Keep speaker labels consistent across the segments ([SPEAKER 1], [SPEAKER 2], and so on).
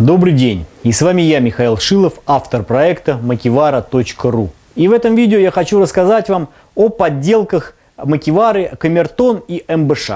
[SPEAKER 1] Добрый день, и с вами я, Михаил Шилов, автор проекта makivara.ru. И в этом видео я хочу рассказать вам о подделках Макивары, Камертон и МБШ.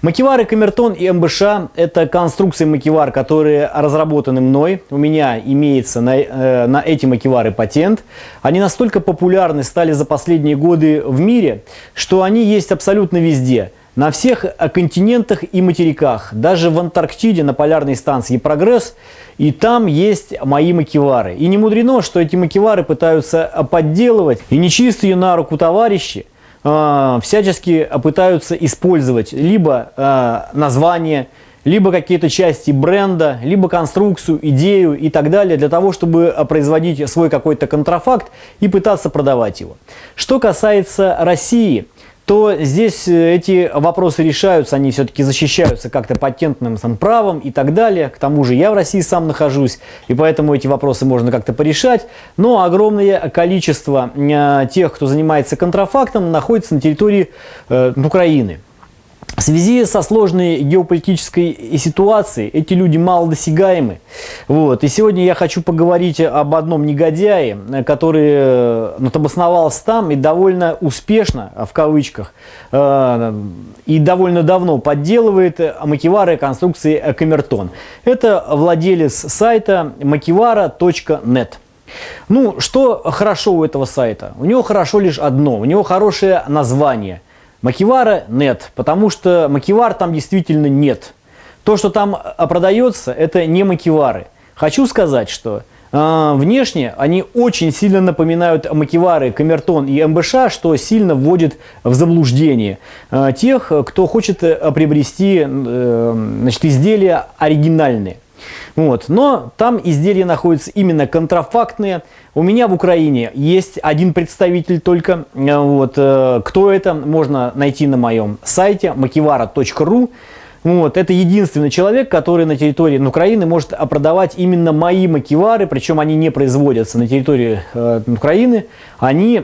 [SPEAKER 1] Макивары, Камертон и МБШ – это конструкции макивар, которые разработаны мной. У меня имеется на, э, на эти макивары патент. Они настолько популярны стали за последние годы в мире, что они есть абсолютно везде – на всех континентах и материках, даже в Антарктиде на полярной станции «Прогресс», и там есть мои макевары. И не мудрено, что эти макевары пытаются подделывать, и нечистые на руку товарищи э, всячески пытаются использовать либо э, название, либо какие-то части бренда, либо конструкцию, идею и так далее, для того, чтобы производить свой какой-то контрафакт и пытаться продавать его. Что касается России – то здесь э, эти вопросы решаются, они все-таки защищаются как-то патентным правом и так далее. К тому же я в России сам нахожусь, и поэтому эти вопросы можно как-то порешать. Но огромное количество э, тех, кто занимается контрафактом, находится на территории э, Украины. В связи со сложной геополитической ситуацией эти люди малодосягаемы. Вот. И сегодня я хочу поговорить об одном негодяе, который э, ну, обосновался там и довольно успешно, в кавычках, э, и довольно давно подделывает макивары конструкции Камертон. Это владелец сайта makivara.net. Ну, что хорошо у этого сайта? У него хорошо лишь одно, у него хорошее название – Макивара нет, потому что макивар там действительно нет. То, что там а, продается, это не макивары. Хочу сказать, что э, внешне они очень сильно напоминают макивары, камертон и МБШ, что сильно вводит в заблуждение э, тех, кто хочет э, приобрести э, значит, изделия оригинальные. Вот. Но там изделия находятся именно контрафактные. У меня в Украине есть один представитель только. Вот. Э, кто это, можно найти на моем сайте makivara.ru. Вот, это единственный человек, который на территории Украины может продавать именно мои макивары, причем они не производятся на территории э, Украины, они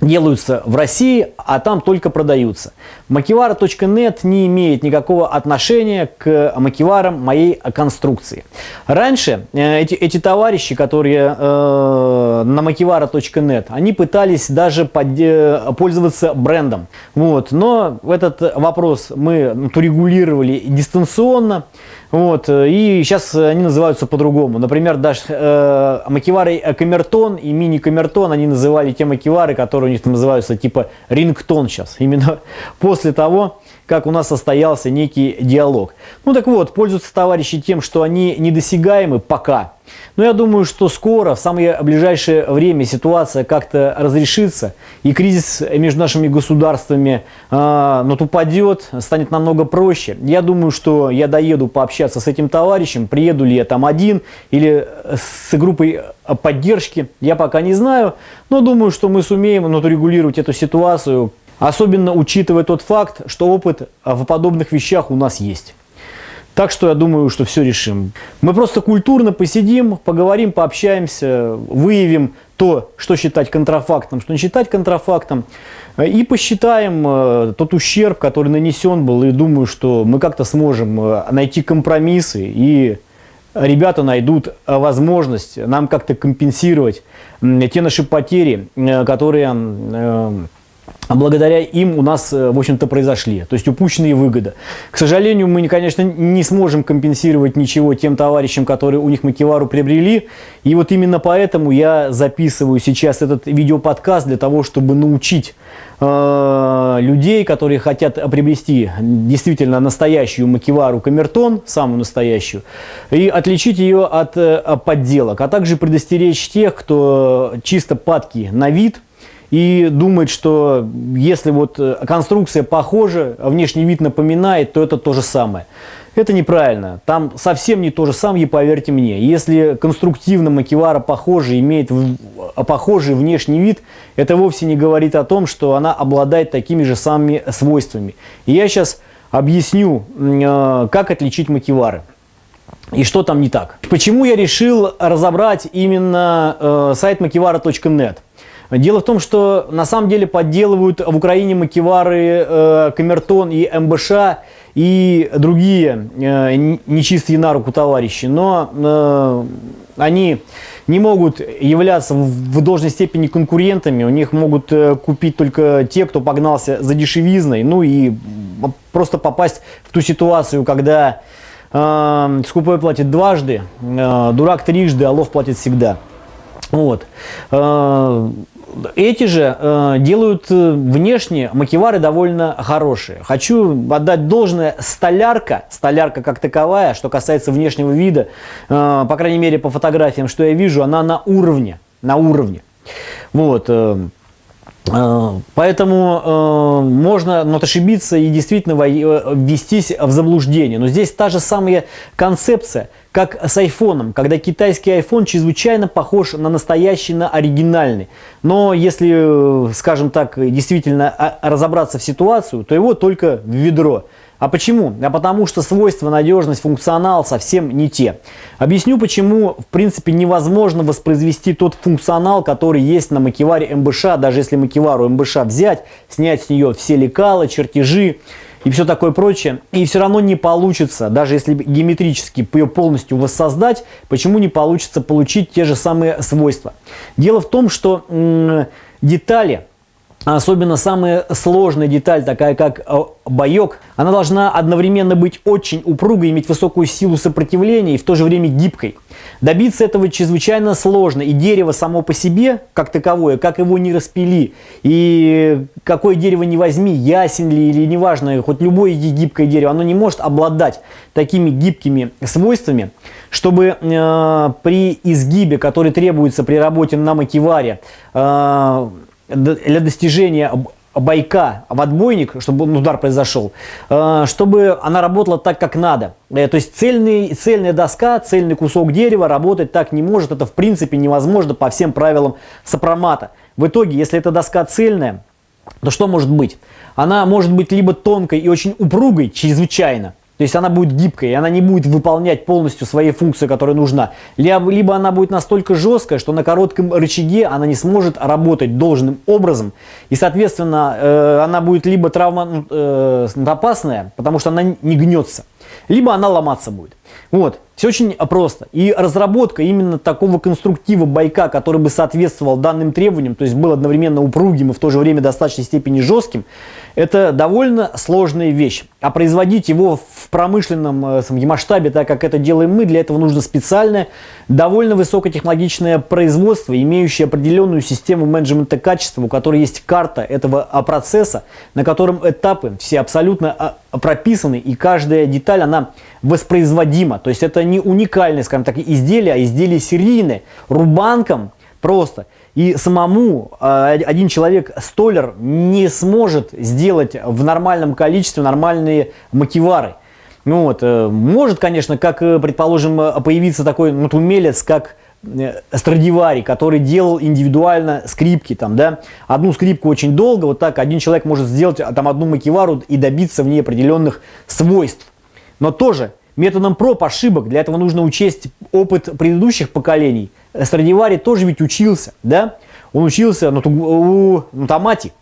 [SPEAKER 1] делаются в России, а там только продаются. Макивара.нет не имеет никакого отношения к макиварам моей конструкции. Раньше э, эти, эти товарищи, которые э, на макивара.нет, они пытались даже под, э, пользоваться брендом. Вот, но этот вопрос мы урегулировали дистанционно. Вот, э, и сейчас они называются по-другому. Например, даже э, макивары камертон и мини-камертон, они называли те макивары, которые у них там называются типа рингтон сейчас. Именно после того, как у нас состоялся некий диалог. Ну так вот, пользуются товарищи тем, что они недосягаемы пока. Но я думаю, что скоро, в самое ближайшее время ситуация как-то разрешится, и кризис между нашими государствами э, ну, упадет, станет намного проще. Я думаю, что я доеду пообщаться с этим товарищем, приеду ли я там один или с группой поддержки, я пока не знаю, но думаю, что мы сумеем ну, регулировать эту ситуацию, особенно учитывая тот факт, что опыт в подобных вещах у нас есть. Так что я думаю, что все решим. Мы просто культурно посидим, поговорим, пообщаемся, выявим то, что считать контрафактом, что не считать контрафактом. И посчитаем э, тот ущерб, который нанесен был. И думаю, что мы как-то сможем э, найти компромиссы. И ребята найдут возможность нам как-то компенсировать те наши потери, э, которые а благодаря им у нас, э, в общем-то, произошли. То есть упущенные выгоды. К сожалению, мы, конечно, не сможем компенсировать ничего тем товарищам, которые у них макевару приобрели. И вот именно поэтому я записываю сейчас этот видеоподкаст для того, чтобы научить э, людей, которые хотят приобрести действительно настоящую макевару камертон, самую настоящую, и отличить ее от э, подделок, а также предостеречь тех, кто чисто падки на вид – и думает, что если вот э, конструкция похожа, а внешний вид напоминает, то это то же самое. Это неправильно. Там совсем не то же самое, поверьте мне. Если конструктивно макивара похожа, имеет похожий внешний вид, это вовсе не говорит о том, что она обладает такими же самыми свойствами. И я сейчас объясню, э, как отличить макивары. И что там не так. Почему я решил разобрать именно э, сайт makivara.net? Дело в том, что на самом деле подделывают в Украине макевары э, Камертон и МБШ и другие э, нечистые на руку товарищи, но э, они не могут являться в должной степени конкурентами, у них могут э, купить только те, кто погнался за дешевизной, ну и просто попасть в ту ситуацию, когда э, скупой платит дважды, э, дурак трижды, а лов платит всегда. Вот. Э, эти же э, делают э, внешне макевары довольно хорошие. Хочу отдать должное столярка, столярка как таковая, что касается внешнего вида, э, по крайней мере по фотографиям, что я вижу, она на уровне, на уровне. Вот. Э, э Поэтому э, можно ну, ошибиться и действительно э, ввестись в заблуждение. Но здесь та же самая концепция – как с айфоном, когда китайский iPhone чрезвычайно похож на настоящий, на оригинальный. Но если, э, скажем так, действительно а, разобраться в ситуацию, то его только в ведро. А почему? А потому что свойства, надежность, функционал совсем не те. Объясню, почему, в принципе, невозможно воспроизвести тот функционал, который есть на макеваре МБШ, даже если макевару МБШ взять, снять с нее все лекала, чертежи, и все такое прочее. И все равно не получится, даже если геометрически ее полностью воссоздать, почему не получится получить те же самые свойства. Дело в том, что детали Особенно самая сложная деталь, такая как э, боек, она должна одновременно быть очень упругой, иметь высокую силу сопротивления и в то же время гибкой. Добиться этого чрезвычайно сложно, и дерево само по себе, как таковое, как его не распили, и какое дерево не возьми, ясен ли или неважно, хоть любое гибкое дерево, оно не может обладать такими гибкими свойствами, чтобы э, при изгибе, который требуется при работе на макеваре, э, для достижения байка в отбойник, чтобы удар произошел, э, чтобы она работала так, как надо. Э, то есть цельный, цельная доска, цельный кусок дерева работать так не может. Это в принципе невозможно по всем правилам сопромата. В итоге, если эта доска цельная, то что может быть? Она может быть либо тонкой и очень упругой, чрезвычайно, то есть она будет гибкой, и она не будет выполнять полностью свои функции, которая нужна. Либо, либо она будет настолько жесткая, что на коротком рычаге она не сможет работать должным образом. И, соответственно, э, она будет либо травма э, опасная, потому что она не гнется, либо она ломаться будет. Вот, все очень просто. И разработка именно такого конструктива байка, который бы соответствовал данным требованиям, то есть был одновременно упругим и в то же время достаточной степени жестким, это довольно сложная вещь. А производить его в промышленном э, масштабе, так как это делаем мы, для этого нужно специальное, довольно высокотехнологичное производство, имеющее определенную систему менеджмента качества, у которой есть карта этого а, процесса, на котором этапы все абсолютно а, прописаны, и каждая деталь, она воспроизводима. То есть это не уникальное, скажем так, изделие, а изделие серийное. Рубанком просто. И самому э, один человек, столер, не сможет сделать в нормальном количестве нормальные макевары. Ну вот, э, может, конечно, как, э, предположим, появиться такой вот умелец, как Страдивари, который делал индивидуально скрипки, там, да, одну скрипку очень долго, вот так один человек может сделать там одну макевару и добиться в ней определенных свойств. Но тоже методом проб, ошибок. Для этого нужно учесть опыт предыдущих поколений. Страдивари тоже ведь учился, да? Он учился ну, у ну, Томати.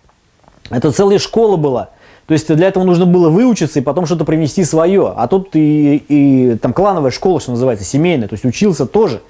[SPEAKER 1] Это целая школа была. То есть для этого нужно было выучиться и потом что-то привнести свое. А тут и, и там клановая школа, что называется, семейная. То есть учился тоже.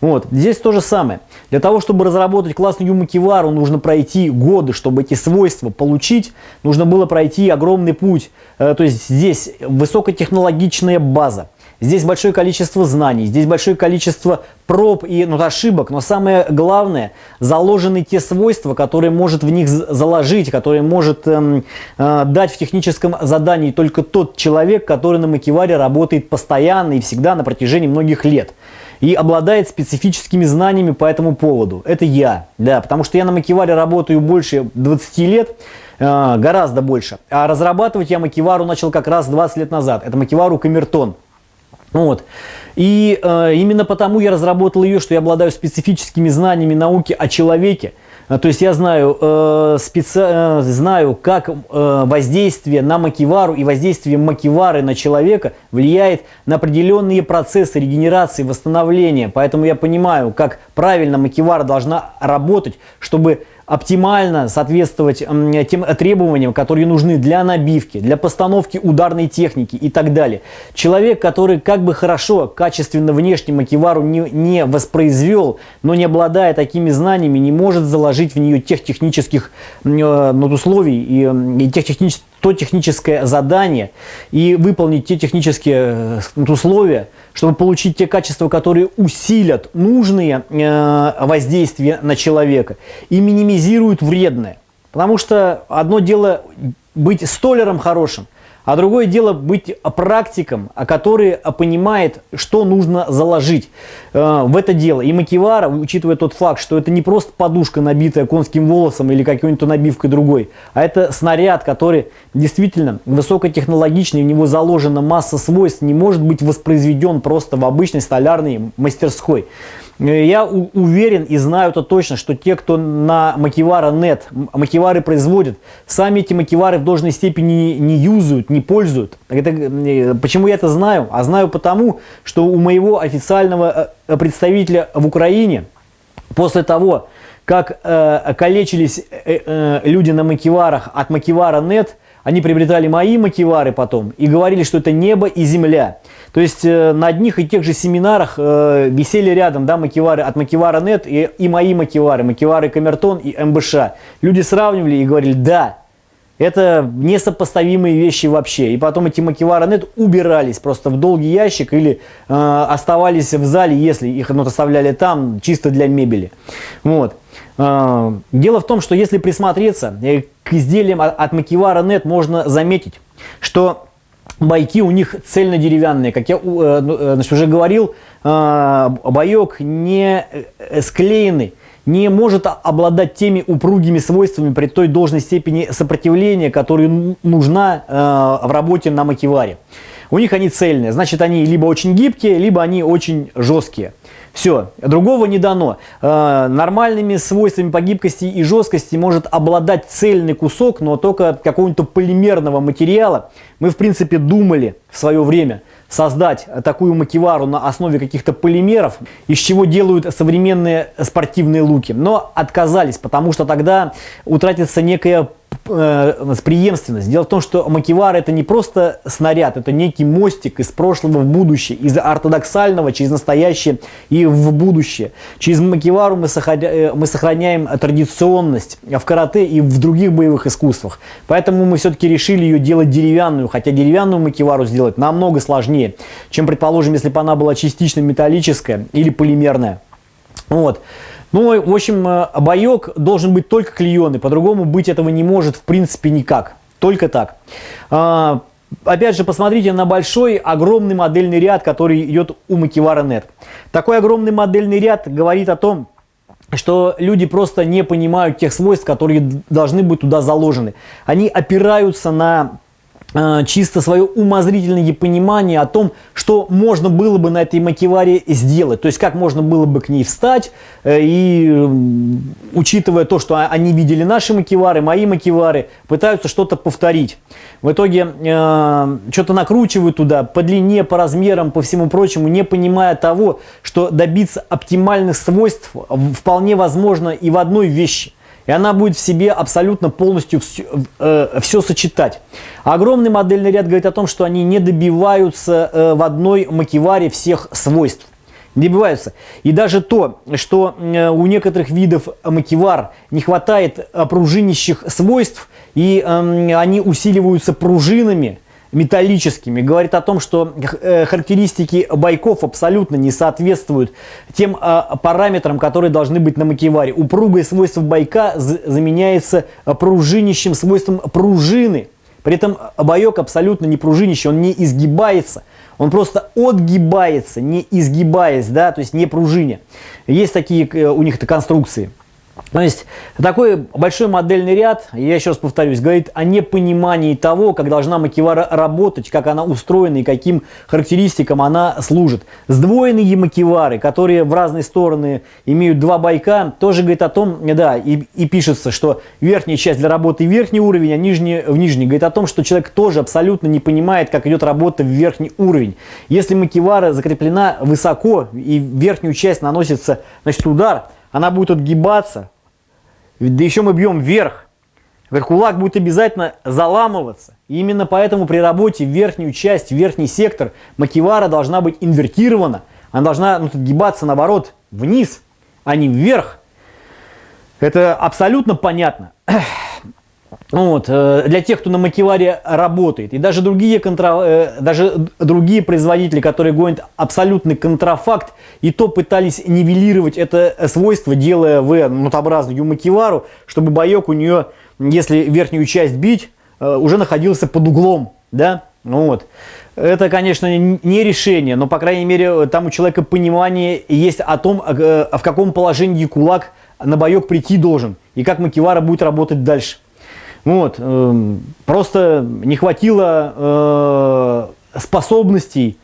[SPEAKER 1] Вот. Здесь то же самое. Для того, чтобы разработать классную юмакивару, нужно пройти годы, чтобы эти свойства получить. Нужно было пройти огромный путь. Э, то есть здесь высокотехнологичная база. Здесь большое количество знаний, здесь большое количество проб и ну, ошибок, но самое главное, заложены те свойства, которые может в них заложить, которые может эм, э, дать в техническом задании только тот человек, который на макеваре работает постоянно и всегда на протяжении многих лет и обладает специфическими знаниями по этому поводу. Это я, да, потому что я на макеваре работаю больше 20 лет, э, гораздо больше. А разрабатывать я макевару начал как раз 20 лет назад. Это макевару Камертон. Вот. И э, именно потому я разработал ее, что я обладаю специфическими знаниями науки о человеке, а, то есть я знаю, э, специ... э, знаю, как э, воздействие на макивару и воздействие макивары на человека влияет на определенные процессы регенерации, восстановления. Поэтому я понимаю, как правильно макивара должна работать, чтобы оптимально соответствовать тем требованиям, которые нужны для набивки, для постановки ударной техники и так далее. Человек, который как бы хорошо, качественно внешне макивару не, не воспроизвел, но не обладая такими знаниями, не может заложить в нее тех технических э, ну, условий и, и тех технических то техническое задание и выполнить те технические э, условия, чтобы получить те качества, которые усилят нужные э, воздействия на человека и минимизируют вредное. Потому что одно дело быть столером хорошим, а другое дело быть практиком, который понимает, что нужно заложить э, в это дело. И Макивара, учитывая тот факт, что это не просто подушка, набитая конским волосом или какой-нибудь набивкой другой, а это снаряд, который действительно высокотехнологичный, в него заложена масса свойств, не может быть воспроизведен просто в обычной столярной мастерской. Э, я уверен и знаю это точно, что те, кто на Макивара.нет макивары производят, сами эти макивары в должной степени не, не юзают, не пользуют. Это, э, почему я это знаю? А знаю потому, что у моего официального э, представителя в Украине после того, как э, калечились э, э, люди на макиварах от Макивара.нет, они приобретали мои макивары потом и говорили, что это небо и земля. То есть э, на одних и тех же семинарах э, висели рядом да, макивары от Макивара.нет и, и мои макивары, макивары Камертон и МБШ. Люди сравнивали и говорили, да, это несопоставимые вещи вообще. И потом эти макивары.нет убирались просто в долгий ящик или э, оставались в зале, если их ну, оставляли там, чисто для мебели. Вот. Э, дело в том, что если присмотреться э, к изделиям от Макивара.нет, можно заметить, что Байки у них цельно-деревянные. Как я э, ну, значит, уже говорил, боек не склеенный, не может обладать теми упругими свойствами при той должной степени сопротивления, которая нужна в работе на макеваре. У них они цельные, значит они либо очень гибкие, либо они очень жесткие. Все, другого не дано. Э, нормальными свойствами по гибкости и жесткости может обладать цельный кусок, но только какого-нибудь полимерного материала. Мы, в принципе, думали в свое время создать такую макевару на основе каких-то полимеров, из чего делают современные спортивные луки. Но отказались, потому что тогда утратится некая э, преемственность. Дело в том, что макивар это не просто снаряд, это некий мостик из прошлого в будущее, из ортодоксального через настоящее и в будущее. Через макивару мы, э, мы сохраняем традиционность в карате и в других боевых искусствах. Поэтому мы все-таки решили ее делать деревянную, хотя деревянную макивару сделать намного сложнее, чем, предположим, если бы она была частично металлическая или полимерная. Вот. Ну, в общем, э, боек должен быть только клееный, по-другому быть этого не может в принципе никак. Только так. А, опять же, посмотрите на большой, огромный модельный ряд, который идет у Макивара Нет. Такой огромный модельный ряд говорит о том, что люди просто не понимают тех свойств, которые должны быть туда заложены. Они опираются на Э, чисто свое умозрительное понимание о том, что можно было бы на этой макеваре сделать. То есть, как можно было бы к ней встать. Э, и учитывая то, что они видели наши макевары, мои макевары, пытаются что-то повторить. В итоге э, что-то накручивают туда по длине, по размерам, по всему прочему, не понимая того, что добиться оптимальных свойств вполне возможно и в одной вещи и она будет в себе абсолютно полностью все, э, все сочетать. Огромный модельный ряд говорит о том, что они не добиваются э, в одной макеваре всех свойств. Добиваются. И даже то, что э, у некоторых видов макевар не хватает пружинищих свойств, и э, они усиливаются пружинами, металлическими, говорит о том, что э, характеристики байков абсолютно не соответствуют тем а, параметрам, которые должны быть на макеваре. Упругое свойство байка заменяется пружинищим свойством пружины. При этом байок абсолютно не пружинищий, он не изгибается. Он просто отгибается, не изгибаясь, да, то есть не пружиня. Есть такие э, у них-то конструкции. То есть такой большой модельный ряд, я еще раз повторюсь, говорит о непонимании того, как должна макевара работать, как она устроена и каким характеристикам она служит. Сдвоенные макевары, которые в разные стороны имеют два байка, тоже говорит о том, да, и, и пишется, что верхняя часть для работы верхний уровень, а нижний в нижний. Говорит о том, что человек тоже абсолютно не понимает, как идет работа в верхний уровень. Если макевара закреплена высоко и верхнюю часть наносится значит, удар, она будет отгибаться, да еще мы бьем вверх, кулак будет обязательно заламываться. И именно поэтому при работе верхнюю часть, верхний сектор макивара должна быть инвертирована. Она должна ну, отгибаться наоборот вниз, а не вверх. Это абсолютно понятно. Вот, э, для тех, кто на макеваре работает. И даже другие, контра, э, даже другие производители, которые гонят абсолютный контрафакт, и то пытались нивелировать это свойство, делая в нотообразную макевару, чтобы боек у нее, если верхнюю часть бить, э, уже находился под углом. Да? Вот. Это, конечно, не решение, но, по крайней мере, там у человека понимание есть о том, в каком положении кулак на боек прийти должен, и как макевара будет работать дальше. Вот, э, просто не хватило э, способностей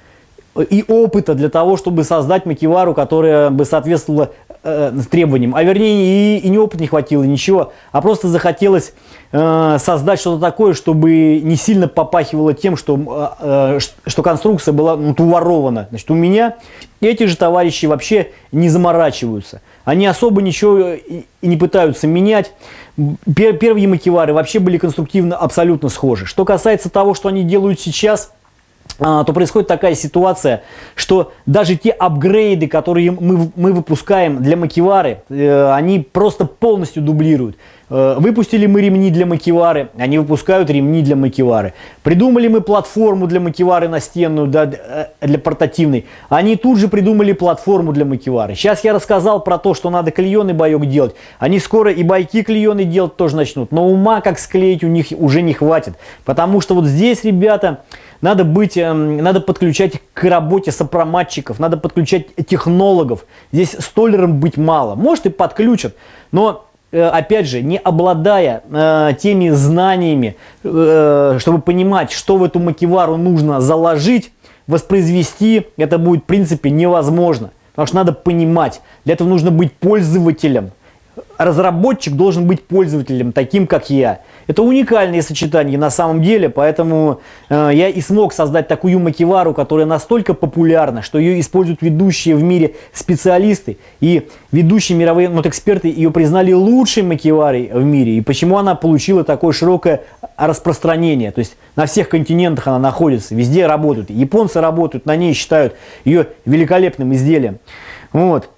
[SPEAKER 1] и опыта для того, чтобы создать макевару, которая бы соответствовала э, требованиям. А вернее, и, и не опыта не хватило, ничего, а просто захотелось создать что-то такое, чтобы не сильно попахивало тем, что, э, э что конструкция была ну, уворована. Значит, у меня эти же товарищи вообще не заморачиваются. Они особо ничего и не пытаются менять. Первые макевары вообще были конструктивно абсолютно схожи. Что касается того, что они делают сейчас, а, то происходит такая ситуация, что даже те апгрейды, которые мы, мы выпускаем для макевары, э, они просто полностью дублируют. Э, выпустили мы ремни для макевары, они выпускают ремни для макевары. Придумали мы платформу для макевары настенную, да, э, для портативной, они тут же придумали платформу для макевары. Сейчас я рассказал про то, что надо клееный боек делать. Они скоро и байки клееный делать тоже начнут, но ума как склеить у них уже не хватит. Потому что вот здесь, ребята, надо быть, эм, надо подключать к работе сопроматчиков, надо подключать технологов. Здесь столером быть мало. Может и подключат, но опять же, не обладая э, теми знаниями, э, чтобы понимать, что в эту макевару нужно заложить, воспроизвести, это будет в принципе невозможно. Потому что надо понимать, для этого нужно быть пользователем разработчик должен быть пользователем, таким как я. Это уникальные сочетания на самом деле, поэтому э, я и смог создать такую макевару, которая настолько популярна, что ее используют ведущие в мире специалисты. И ведущие мировые вот, эксперты ее признали лучшей макеварой в мире. И почему она получила такое широкое распространение. То есть на всех континентах она находится, везде работают. Японцы работают на ней, считают ее великолепным изделием. Вот.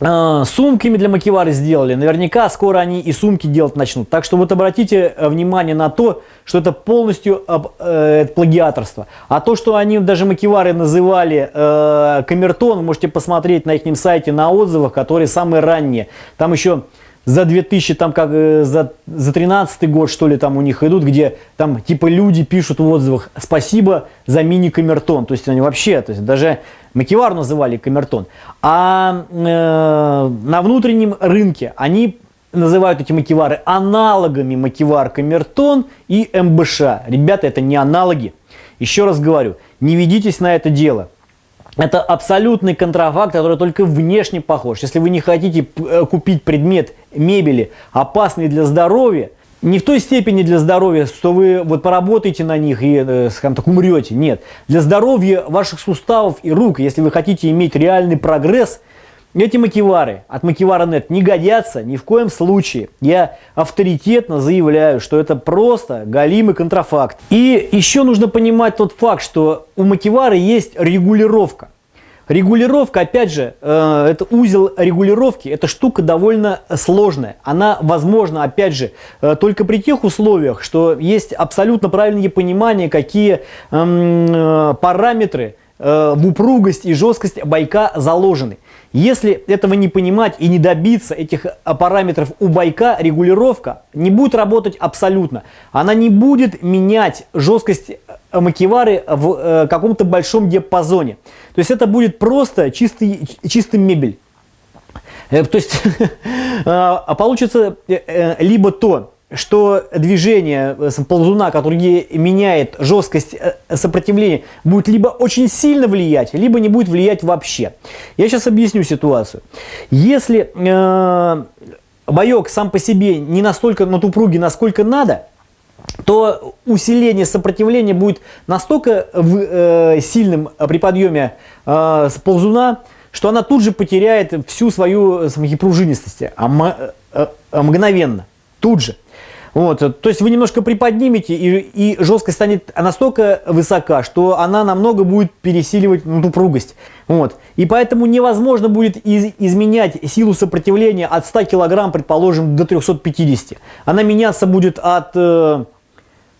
[SPEAKER 1] А, сумками для макевары сделали. Наверняка скоро они и сумки делать начнут. Так что вот обратите э, внимание на то, что это полностью э, плагиаторство. А то, что они даже макевары называли э, камертон, можете посмотреть на их сайте, на отзывах, которые самые ранние. Там еще за 2000, там как э, за, за 13 год, что ли, там у них идут, где там типа люди пишут в отзывах «Спасибо за мини-камертон». То есть они вообще, то есть даже Макевар называли камертон. А э, на внутреннем рынке они называют эти макевары аналогами макевар камертон и МБШ. Ребята, это не аналоги. Еще раз говорю, не ведитесь на это дело. Это абсолютный контрафакт, который только внешне похож. Если вы не хотите э, купить предмет мебели, опасный для здоровья, не в той степени для здоровья, что вы вот поработаете на них и, э, скажем так, умрете. Нет. Для здоровья ваших суставов и рук, если вы хотите иметь реальный прогресс, эти макевары от Макевара.нет не годятся ни в коем случае. Я авторитетно заявляю, что это просто галимый контрафакт. И еще нужно понимать тот факт, что у Макевара есть регулировка. Регулировка, опять же, э, это узел регулировки, эта штука довольно сложная. Она возможна, опять же, э, только при тех условиях, что есть абсолютно правильное понимание, какие эм, э, параметры в упругость и жесткость байка заложены. Если этого не понимать и не добиться этих параметров у байка, регулировка не будет работать абсолютно. Она не будет менять жесткость макевары в э, каком-то большом диапазоне. То есть это будет просто чистый, чистый мебель. Э, то есть а получится э, либо то, что движение ползуна, который меняет жесткость сопротивления, будет либо очень сильно влиять, либо не будет влиять вообще. Я сейчас объясню ситуацию. Если э, боек сам по себе не настолько на упругий, насколько надо, то усиление сопротивления будет настолько в, э, сильным при подъеме э, ползуна, что она тут же потеряет всю свою пружинистость, а, а мгновенно, тут же. Вот, то есть вы немножко приподнимете, и, и жесткость станет настолько высока, что она намного будет пересиливать ну, упругость. Вот. И поэтому невозможно будет из, изменять силу сопротивления от 100 кг, предположим, до 350. Она меняться будет от э,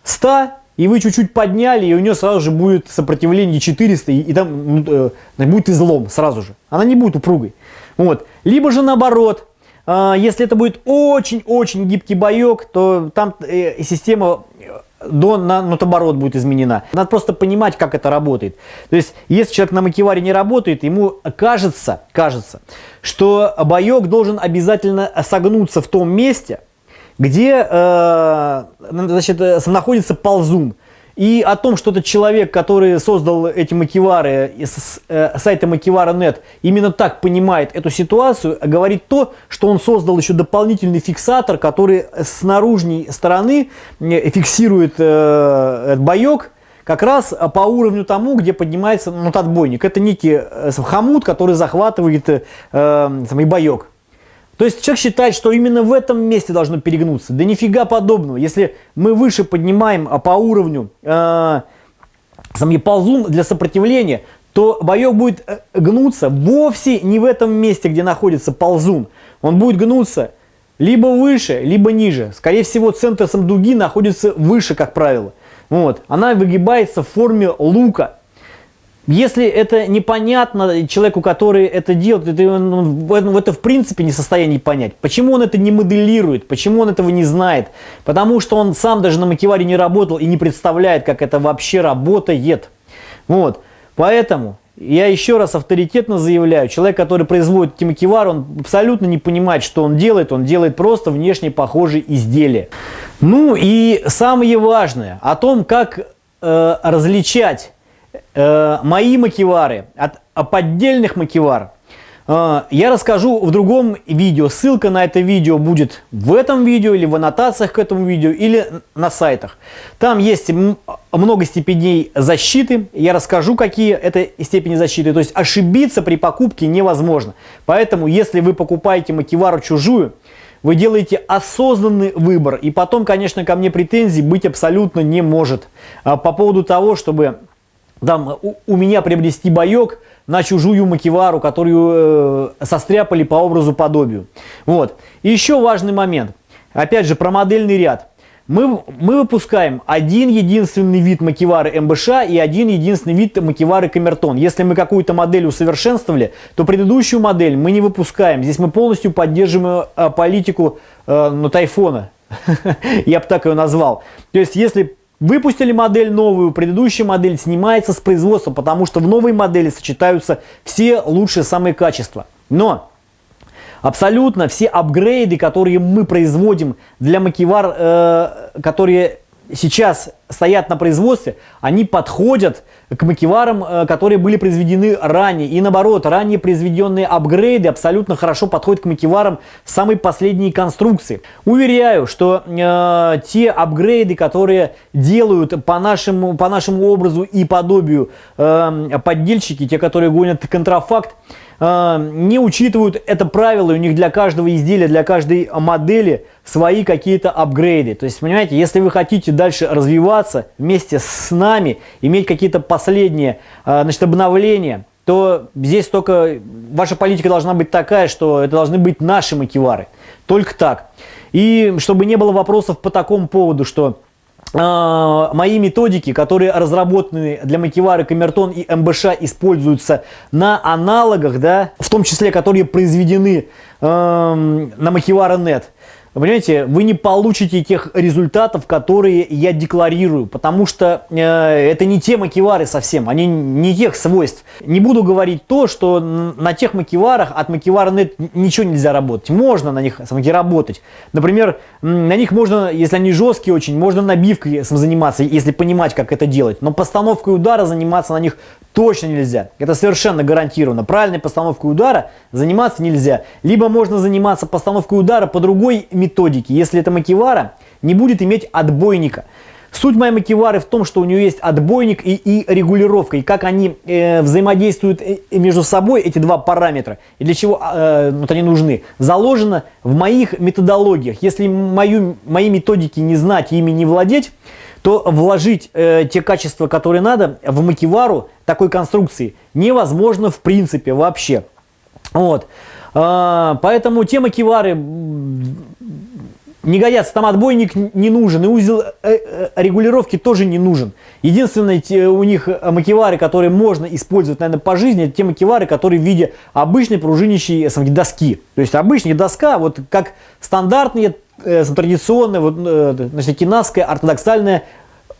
[SPEAKER 1] 100, и вы чуть-чуть подняли, и у нее сразу же будет сопротивление 400, и, и там ну, э, будет излом сразу же. Она не будет упругой. Вот. Либо же наоборот, если это будет очень-очень гибкий боек, то там э, система э, до на наоборот будет изменена. Надо просто понимать, как это работает. То есть, если человек на макеваре не работает, ему кажется, кажется, что боек должен обязательно согнуться в том месте, где э, значит, э, находится ползун. И о том, что этот человек, который создал эти макивары с э, сайта макивара.нет, именно так понимает эту ситуацию, говорит то, что он создал еще дополнительный фиксатор, который с наружной стороны э, фиксирует э, боек, как раз по уровню тому, где поднимается ну, отбойник. Это некий э, хомут, который захватывает э, самый боек. То есть человек считает, что именно в этом месте должно перегнуться. Да нифига подобного. Если мы выше поднимаем а, по уровню э, сам ползун для сопротивления, то боек будет э, гнуться вовсе не в этом месте, где находится ползун. Он будет гнуться либо выше, либо ниже. Скорее всего, центр самдуги находится выше, как правило. Вот. Она выгибается в форме лука. Если это непонятно человеку, который это делает, это, он, это в принципе не в состоянии понять. Почему он это не моделирует, почему он этого не знает? Потому что он сам даже на макеваре не работал и не представляет, как это вообще работает. Вот. Поэтому я еще раз авторитетно заявляю, человек, который производит эти макевары, он абсолютно не понимает, что он делает, он делает просто внешне похожие изделия. Ну и самое важное, о том, как э, различать э, мои макевары от, от поддельных макевар э, я расскажу в другом видео. Ссылка на это видео будет в этом видео или в аннотациях к этому видео или на сайтах. Там есть много степеней защиты. Я расскажу, какие это степени защиты. То есть ошибиться при покупке невозможно. Поэтому, если вы покупаете макевару чужую, вы делаете осознанный выбор. И потом, конечно, ко мне претензий быть абсолютно не может. А по поводу того, чтобы там, у, у меня приобрести боек на чужую макевару, которую э, состряпали по образу подобию. Вот. И еще важный момент. Опять же, про модельный ряд. Мы, мы выпускаем один единственный вид макевары МБШ и один единственный вид макевары Камертон. Если мы какую-то модель усовершенствовали, то предыдущую модель мы не выпускаем. Здесь мы полностью поддерживаем э, политику э, ну, тайфона. Я бы так ее назвал. То есть, если Выпустили модель новую, предыдущая модель снимается с производства, потому что в новой модели сочетаются все лучшие самые качества. Но абсолютно все апгрейды, которые мы производим для макивар, э, которые сейчас стоят на производстве, они подходят к макеварам, э, которые были произведены ранее. И наоборот, ранее произведенные апгрейды абсолютно хорошо подходят к макеварам самой последней конструкции. Уверяю, что э, те апгрейды, которые делают по нашему, по нашему образу и подобию э, поддельщики, те, которые гонят контрафакт, а, не учитывают это правило, у них для каждого изделия, для каждой модели свои какие-то апгрейды. То есть, понимаете, если вы хотите дальше развиваться вместе с нами, иметь какие-то последние а, значит, обновления, то здесь только ваша политика должна быть такая, что это должны быть наши макевары. Только так. И чтобы не было вопросов по такому поводу, что а, мои методики, которые разработаны для макевары Камертон и МБШ, используются на аналогах, да, в том числе, которые произведены э, на макевара.нет. Понимаете, вы не получите тех результатов, которые я декларирую, потому что э, это не те макевары совсем, они не тех свойств. Не буду говорить то, что на тех макеварах от макевара нет ничего нельзя работать. Можно на них самки работать. Например, на них можно, если они жесткие очень, можно набивкой заниматься, если понимать, как это делать. Но постановкой удара заниматься на них точно нельзя. Это совершенно гарантированно. Правильной постановкой удара заниматься нельзя. Либо можно заниматься постановкой удара по другой. Если это макевара, не будет иметь отбойника. Суть моей макивары в том, что у нее есть отбойник и, и регулировка, и как они э, взаимодействуют э, между собой, эти два параметра, и для чего э, вот они нужны, заложено в моих методологиях. Если мою, мои методики не знать и ими не владеть, то вложить э, те качества, которые надо, в макивару такой конструкции невозможно в принципе вообще. Вот. Э, поэтому те макивары не годятся, там отбойник не нужен, и узел э, э, регулировки тоже не нужен. Единственное, у них макевары, которые можно использовать, наверное, по жизни, это те макевары, которые в виде обычной пружинящей доски. То есть обычная доска, вот как стандартные, э, традиционная, вот, значит, кинавская, ортодоксальная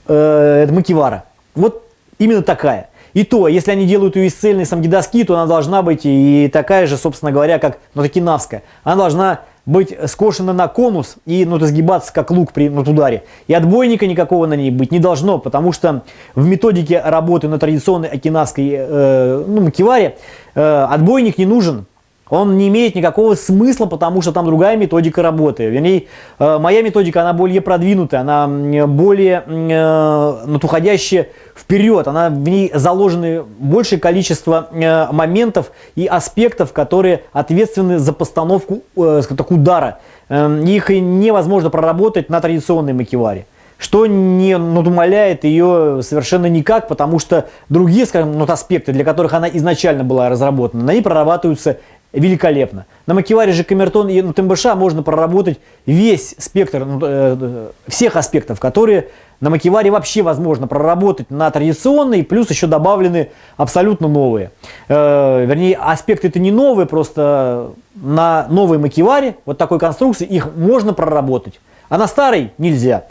[SPEAKER 1] э, макевара. Вот именно такая. И то, если они делают ее из цельной самгидоски, то она должна быть и такая же, собственно говоря, как ну, кинавская. Она должна быть скошена на конус и ну, сгибаться как лук при ну, ударе. И отбойника никакого на ней быть не должно, потому что в методике работы на традиционной окинавской э, ну, макеваре э, отбойник не нужен. Он не имеет никакого смысла, потому что там другая методика работы. Вернее, э, моя методика, она более продвинутая, она более э, уходящая вперед. Она, в ней заложены большее количество э, моментов и аспектов, которые ответственны за постановку э, так, удара. Э, их невозможно проработать на традиционной макеваре что не надумаляет ее совершенно никак, потому что другие, скажем, ну, аспекты, для которых она изначально была разработана, они прорабатываются великолепно. На макеваре же камертон и на ТМБШ можно проработать весь спектр ну, э, всех аспектов, которые на макеваре вообще возможно проработать на традиционной, плюс еще добавлены абсолютно новые. Э, вернее, аспекты это не новые, просто на новой макеваре, вот такой конструкции, их можно проработать, а на старой нельзя.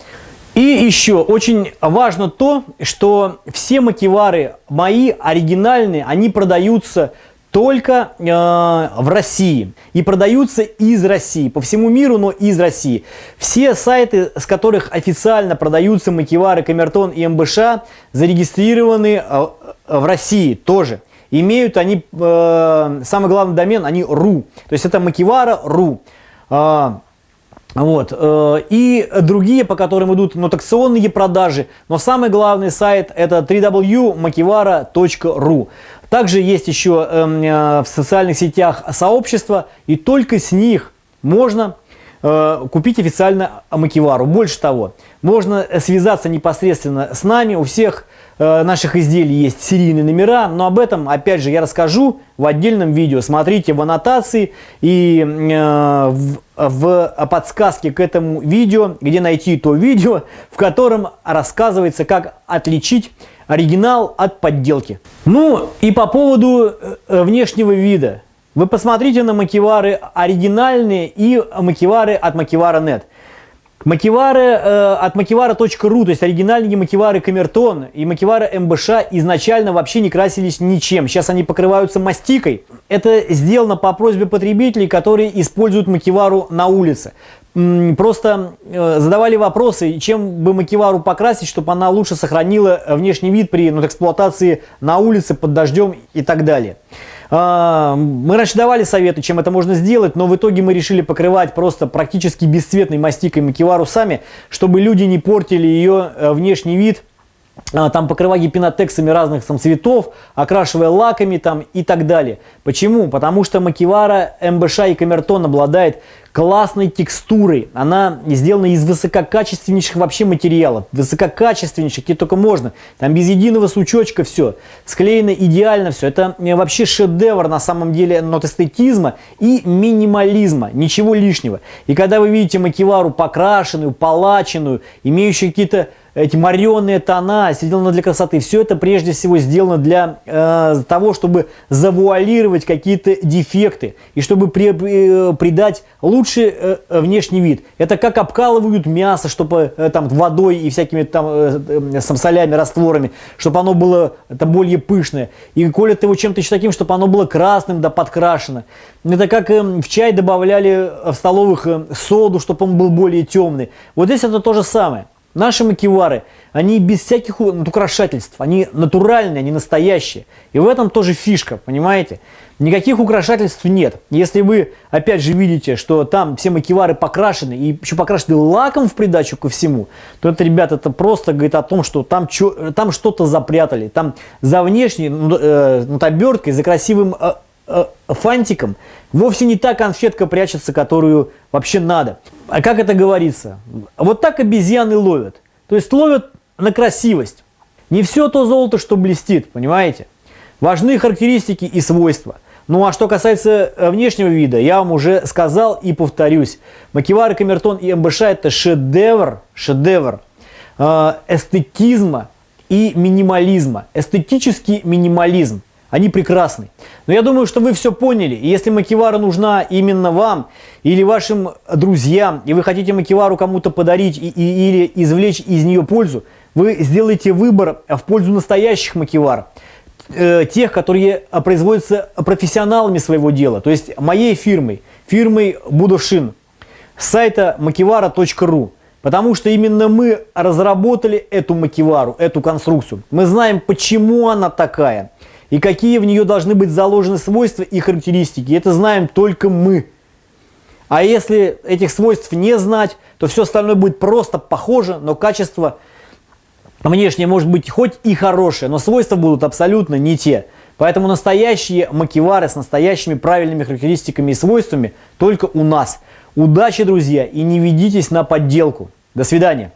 [SPEAKER 1] И еще очень важно то, что все макевары мои оригинальные, они продаются только э, в России и продаются из России, по всему миру, но из России. Все сайты, с которых официально продаются макевары, камертон и МБШ, зарегистрированы э, в России тоже. Имеют они, э, самый главный домен, они .ru, то есть это макевара.ru. Э, вот. Э, и другие, по которым идут нотационные продажи. Но самый главный сайт это www.makivara.ru. Также есть еще эм, э, в социальных сетях сообщества, и только с них можно э, купить официально Макивару. Больше того, можно связаться непосредственно с нами, у всех э, наших изделий есть серийные номера, но об этом, опять же, я расскажу в отдельном видео. Смотрите в аннотации и в, в подсказке к этому видео, где найти то видео, в котором рассказывается, как отличить оригинал от подделки. Ну и по поводу э, внешнего вида. Вы посмотрите на макевары оригинальные и макевары от Макевара.нет. Макевары э, от макевара.ру, то есть оригинальные макевары Камертон и макевары МБШ изначально вообще не красились ничем. Сейчас они покрываются мастикой. Это сделано по просьбе потребителей, которые используют макевару на улице просто э, задавали вопросы, чем бы макевару покрасить, чтобы она лучше сохранила внешний вид при ну, эксплуатации на улице, под дождем и так далее. А, мы раньше давали советы, чем это можно сделать, но в итоге мы решили покрывать просто практически бесцветной мастикой макевару сами, чтобы люди не портили ее э, внешний вид, а, там покрывая гипинотексами разных там, цветов, окрашивая лаками там и так далее. Почему? Потому что макевара МБШ и камертон обладает классной текстурой. Она сделана из высококачественнейших вообще материалов. Высококачественнейших, где только можно. Там без единого сучочка все. Склеено идеально все. Это э, вообще шедевр на самом деле нот эстетизма и минимализма. Ничего лишнего. И когда вы видите макевару покрашенную, палаченную, имеющую какие-то эти мореные тона, сделано для красоты. Все это прежде всего сделано для э, того, чтобы завуалировать какие-то дефекты и чтобы при, э, придать лучший э, внешний вид. Это как обкалывают мясо, чтобы э, там водой и всякими там э, э, солями, растворами, чтобы оно было это более пышное. И колят его чем-то еще таким, чтобы оно было красным да подкрашено. Это как э, в чай добавляли в столовых э, соду, чтобы он был более темный. Вот здесь это то же самое. Наши макивары, они без всяких украшательств, они натуральные, они настоящие. И в этом тоже фишка, понимаете? Никаких украшательств нет. Если вы, опять же, видите, что там все макивары покрашены, и еще покрашены лаком в придачу ко всему, то это, ребята, это просто говорит о том, что там, там что-то запрятали. Там за внешней ну, э, вот оберткой, за красивым э, э, фантиком вовсе не та конфетка прячется, которую вообще надо. А как это говорится? Вот так обезьяны ловят. То есть ловят на красивость. Не все то золото, что блестит, понимаете? Важны характеристики и свойства. Ну а что касается э, внешнего вида, я вам уже сказал и повторюсь. Макивары, Камертон и МБШ это шедевр, шедевр э, эстетизма и минимализма. Эстетический минимализм. Они прекрасны. Но я думаю, что вы все поняли. Если макивара нужна именно вам или вашим друзьям, и вы хотите макивару кому-то подарить и, и, или извлечь из нее пользу, вы сделаете выбор в пользу настоящих макивар э, тех, которые производятся профессионалами своего дела, то есть моей фирмой, фирмой Будушин, с сайта makivara.ru. Потому что именно мы разработали эту макивару, эту конструкцию. Мы знаем, почему она такая и какие в нее должны быть заложены свойства и характеристики. Это знаем только мы. А если этих свойств не знать, то все остальное будет просто похоже, но качество внешне может быть хоть и хорошее, но свойства будут абсолютно не те. Поэтому настоящие макивары с настоящими правильными характеристиками и свойствами только у нас. Удачи, друзья, и не ведитесь на подделку. До свидания.